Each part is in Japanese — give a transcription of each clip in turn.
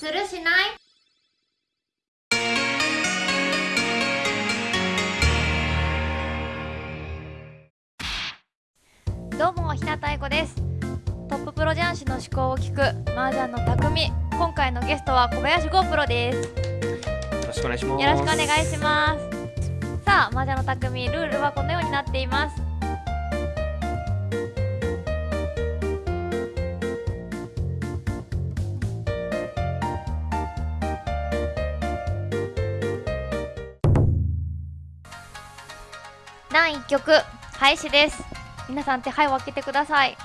するしない？どうも日向愛子です。トッププロ雀士の思考を聞く麻雀の匠。今回のゲストは小林剛プロです。よろしくお願いします。よろしくお願いします。さあ麻雀の匠ルールはこのようになっています第1局開始です。皆さん手配を開けてください。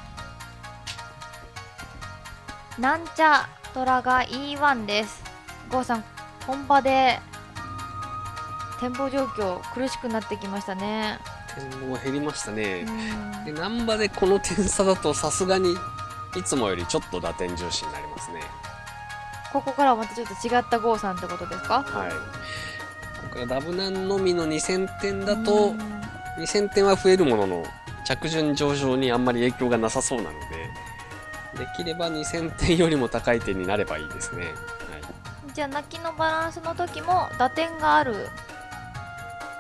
なんちゃトラが E1 です。郷さん本場で展望状況苦しくなってきましたね。点も減りましたね。う。で、難波でこの点差だとさすがにいつもよりちょっと打点重視になりますね。ここからはまたちょっと違った郷さんってことですか？はい。こらダブナンのみの2000点だとうん、2000点は増えるものの、着順上昇にあんまり影響がなさそうなので、できれば2000点よりも高い点になればいいですね。はい。じゃあ泣きのバランスの時も打点があるよ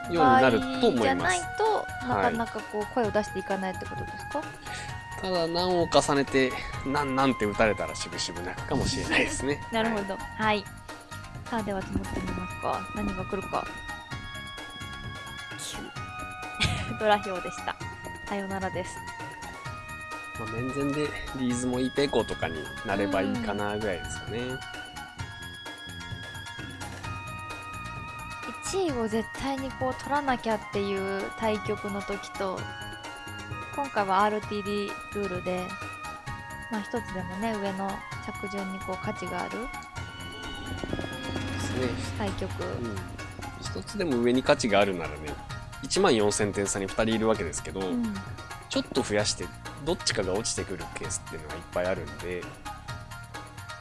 うになると思じゃないいます。となかなかこう声を出していかないってことですか、ただ、難を重ねて、なんなんて打たれたらしぶしぶ泣くかもしれないですね。なるほはいどはい、さあでは積もってみますか何が来るか9 ドラ表でしたさよならですまあ、面前でリーズもイペコとかになればいいかなぐらいですかね。1位を絶対にこう取らなきゃっていう対局の時と今回は RTD ルールでまあ一つでもね上の着順にこう価値があるですね。対局、うん。一つでも上に価値があるならね、1万4000点差に2人いるわけですけど、うんちょっと増やして、どっちかが落ちてくるケースっていうのがいっぱいあるんで、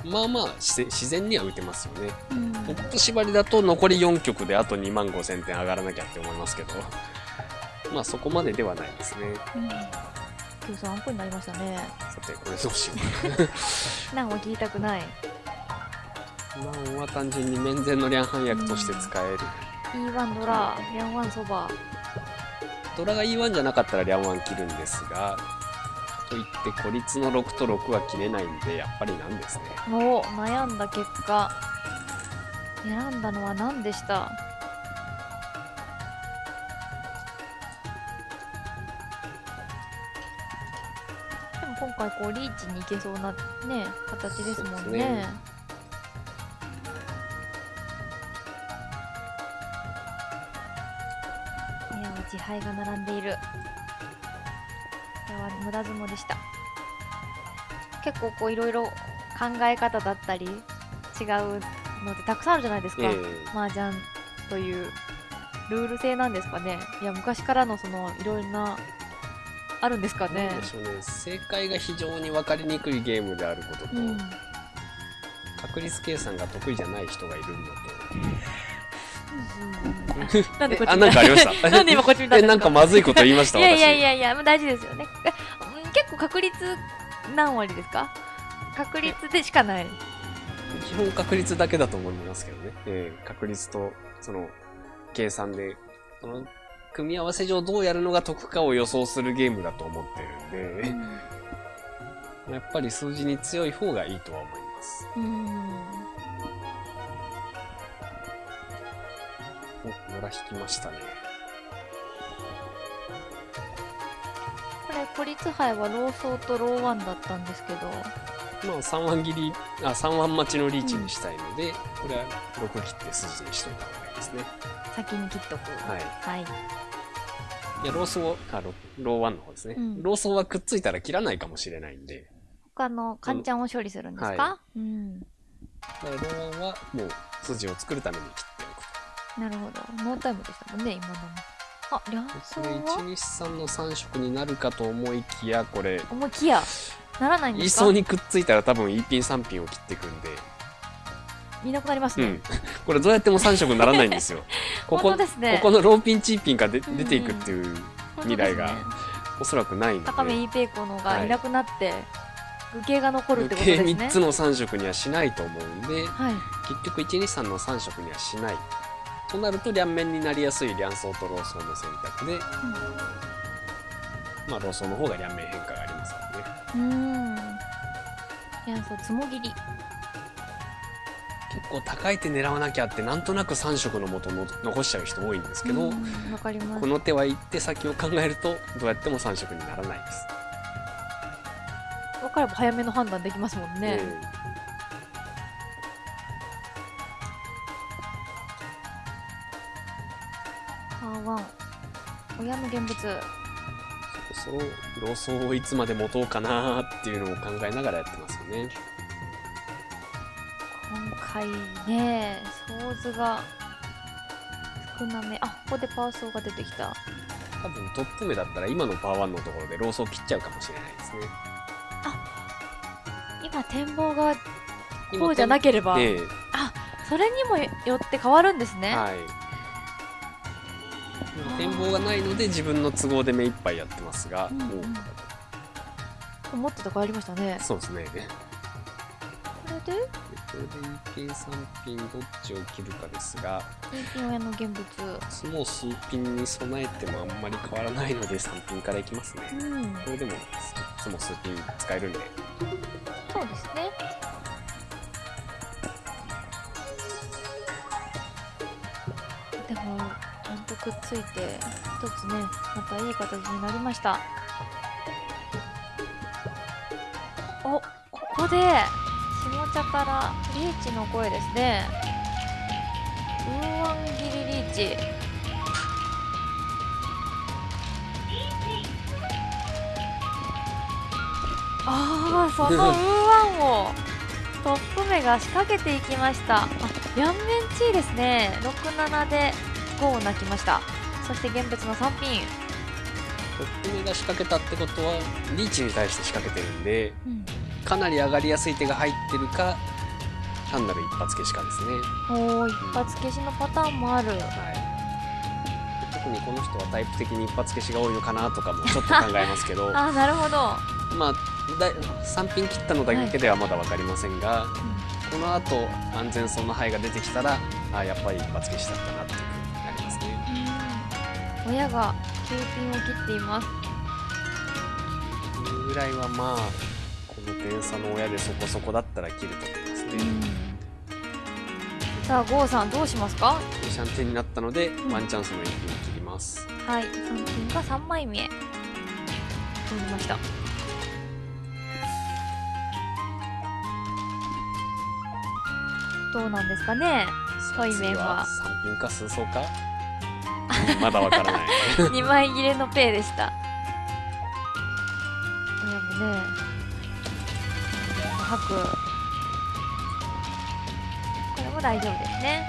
まあまあ自然には打てますよね。うん僕と縛りだと残り4局であと2万5000点上がらなきゃって思いますけど、まあそこまでではないですね。うん今日参考になりましたねさて、これどうしようか 何も聞きたくないな。難は単純に面前のリャンハン役として使える。E1 ドラリャンワンそば。ドラが E1 じゃなかったらリャンワン切るんですが、かといって孤立の6と6は切れないんで、やっぱりなんですね。お悩んだ結果。選んだのは何でした？でも今回こうリーチに行けそうなね形ですもんねそうですねいや自敗が並んでいる。これは無駄相撲でした。結構こういろいろ考え方だったり違うのってたくさんあるじゃないですか、え麻雀というルール性なんですかね。いや昔からのそのいろいろなあるんですかえねね。正解が非常に分かりにくいゲームであることと、うん。確率計算が得意じゃない人がいるの なんでこっちえあなんかありました？なんで今こっち見たんと。え、なんかまずいこと言いました、いやいや私いやいや、まあ大事ですよね。結構確率何割ですか？確率でしかない。基本確率だけだと思いますけどね。ええ確率と、その、計算で、その、組み合わせ上どうやるのが得かを予想するゲームだと思ってるんで、やっぱり数字に強い方がいいとは思います。うん。引きましたね。これ、孤立杯はローソーとローワンだったんですけど、まあ、3ワン切り、あ、3ワン待ちのリーチにしたいので、これは6切って筋にしといた方がいいですね。先に切っとく。はい。はい。いや、ローソー、あ、ロローワンの方ですね。うんローソーはくっついたら切らないかもしれないんで、他のカンちゃんを処理するんですか、はうん。ローワンはもう筋を作るために切なるほど。ノータイムでしたもんね、今のも。あ、両と。層これ1、は2、3の3色になるかと思いきや、これ、思いきや、ならないん位ですか？相にくっついたら多分 E ピン3ピンを切っていくんで、いなくなりますね。うん。これどうやっても3色にならないんですよ。ここ、ですねここのローピンチーピンが出ていくっていう未来がおそらくないので。高めイーペイコのがいなくなって、愚形が残るってことですね3つの3色にはしないと思うんではい結局123の3色にはしないとなると両面になりやすい両層とローソーの選択で、まあ、ローソーの方が両面変化がありますからね。うん。いやそうつもぎり。結構高い手狙わなきゃってなんとなく3色の元の残しちゃう人多いんですけど、うんこの手は行って先を考えるとどうやっても3色にならないです。分かれば早めの判断できますもんね、うんパーワン親の現物そろそろソーをいつまで持とうかなっていうのを考えながらやってますよね。今回ねソーズが少なめあここでパーソーが出てきた多分トップ目だったら今のパワーワンのところでローソー切っちゃうかもしれないですね。今展望が今こうじゃなければ、ええそれにもよって変わるんですね、はい。展望がないので自分の都合で目いっぱいやってますが、うんうん。もう思ってた変わりましたね。そうですね。これで？これで EK3 ピンどっちを切るかですが、親の現物。その数ピンに備えてもあんまり変わらないので3ピンからいきますね。うん。これでもいつも数ピン使えるんで、そうですねくっついて一つねまたいい形になりました。おここで下茶からリーチの声ですね。ウーワンギリリーチ。ああそのウーワンをトップ目が仕掛けていきました。あ両面チーですね。67で5を泣きました。そして現物の3ピン、トップ目が仕掛けたってことは、リーチに対して仕掛けてるんで、うん、かなり上がりやすい手が入ってるか、単なる一発消しかですね。おー一発消しのパターンもある。はい。特にこの人はタイプ的に一発消しが多いのかなとかもちょっと考えますけど、あなるほど、まあ、だ3ピン切ったのだけではまだ分かりませんが、この後安全そうな範囲が出てきたらあやっぱり一発消しだったなって親が9ピンを切っています。このぐらいはまあこの点差の親でそこそこだったら切ると思いますね、さあ郷さんどうしますか？シャンテンになったので、ん。ワンチャンスの1ピン切ります。はい3ピンが3枚目。取りました。どうなんですかね？対面は。次3ピンか数層か？うんまだわからない。2枚切れのペイでした。親もね吐く。これも大丈夫ですね。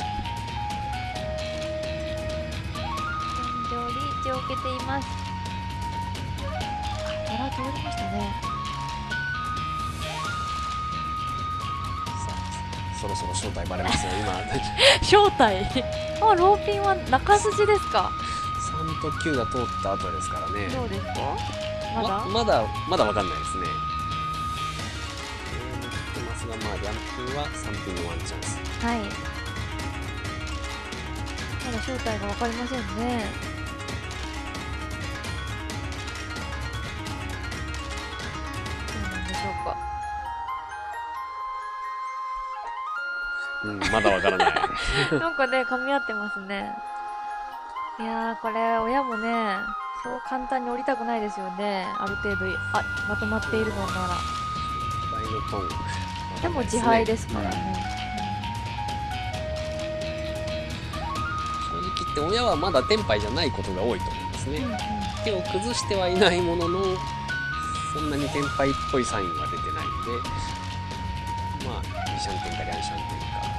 現状リーチを受けています。あら通りましたね。そろそろ正体バレますよ今。正体？あローピンは中筋ですか？3と9が通った後ですからね。どうですか？まだ、ままだまだわかんないですね。えー言ってますがまあリャンピンは3ピンのワンチャンス。はい。まだ正体がわかりませんね。うんまだわからない なんかね、噛み合ってますね。いやー、これ、親もね、そう簡単に降りたくないですよね。ある程度、あ、まとまっているのなら。でも自敗ですからね。正直言って親はまだテンパイじゃないことが多いと思いますね、うんうん手を崩してはいないもののそんなにテンパイっぽいサインは出てないんでまあリシャンテンかリャンシャンテンか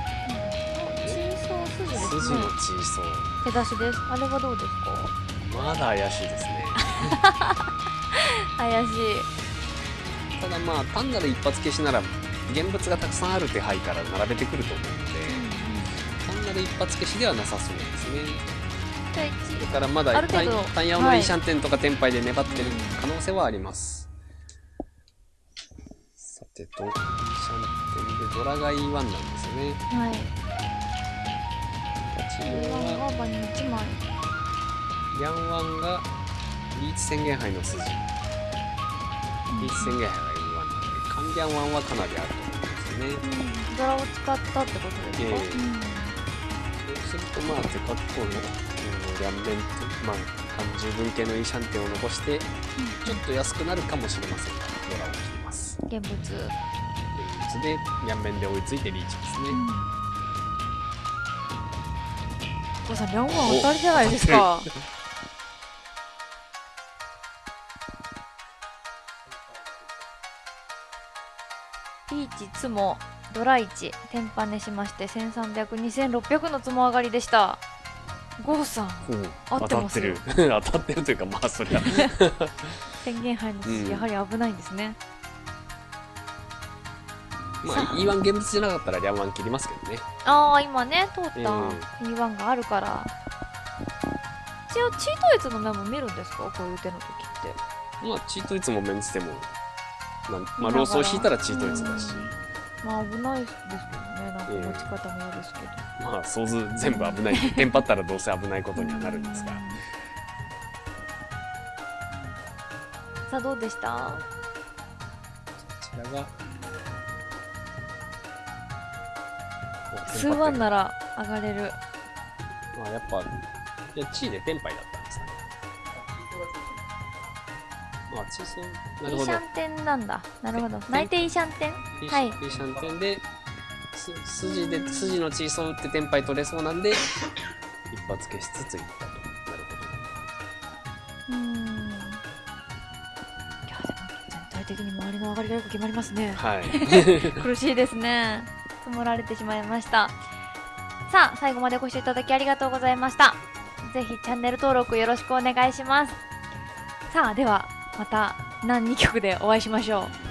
チーソー筋のね。チーソ手出しです。あれはどうですか？ーまだ怪しいですね怪しい。ただまあ単なる一発消しなら現物がたくさんある手配から並べてくると思うので単なる一発消しではなさそうですねじゃあ一それからまだタイヤのはいイーシャンテンとかテンパイで粘ってる可能性はあります、さテと、シャンテンで、ドラが E1 なんですよね。はい立ちこれは、は場に1枚。ヤンワンが、リーチ宣言杯の筋。リーチ宣言杯が E1 なんで、カン。ギャンワンはかなりあると思うんですよね。うん。ドラを使ったってことですか、ええ。うん。そうすると、まあ、デカッコの、うん、両面と、まあ、単十分系のイーシャンテンを残して、ちょっと安くなるかもしれません。が、ドラを切ります。現物、現物で、両面で追いついてリーチですね。お父さん両方当たりじゃないですか。ピーチツモドラ1天パネしまして13002600のつも上がりでした。ゴーさんってます？よ当たってる。当たってるというか、まあ、そりゃ。宣言杯の筋、うんやはり危ないんですねまあ、E1 現物じゃなかったら、両ン切りますけどね。ああ今ね通ったえ E1 があるから。一応チートイツの面も見るんですか？こういう手の時って。まあ、チートいつもメンツでも、なんまあ、ローソー引いたらチートいつだし、まあ危ないですけどね。なんか持ち方も嫌ですけど、まあ、想像全部危ない。テンパったらどうせ危ないことにはなるんですが。さあどうでした？こちらが、お数万なら上がれるまあ、やっぱ、いや、チーでテンパイだったんですかね。まあ、チーソー、なるほどイーシャ。ンテンなんだなるほどて内定イーシャンテンはいイーシャンテンで、す筋で、筋のチーソー打ってテンパイ取れそうなんで、一発消しつついったと。なるうーんいやでも全体的に周りの上がりがよく決まりますねほど。はい。苦しいですね積もられてしまいました。さあ最後までご視聴いただきありがとうございました。ぜひチャンネル登録よろしくお願いします。さあではまた何2曲でお会いしましょう。